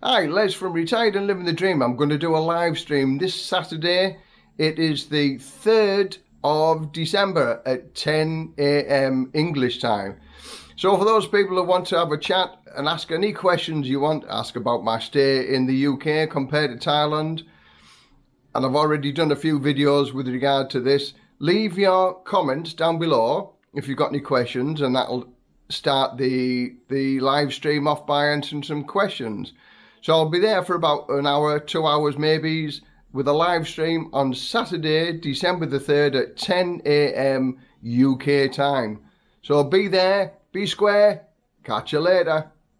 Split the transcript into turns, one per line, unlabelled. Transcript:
Hi, Les from Retired and Living the Dream. I'm going to do a live stream this Saturday. It is the 3rd of December at 10 a.m. English time. So for those people who want to have a chat and ask any questions you want, ask about my stay in the UK compared to Thailand, and I've already done a few videos with regard to this, leave your comments down below if you've got any questions and that'll start the the live stream off by answering some questions. So I'll be there for about an hour, two hours maybe, with a live stream on Saturday, December the 3rd at 10 a.m. UK time. So be there, be square, catch you later.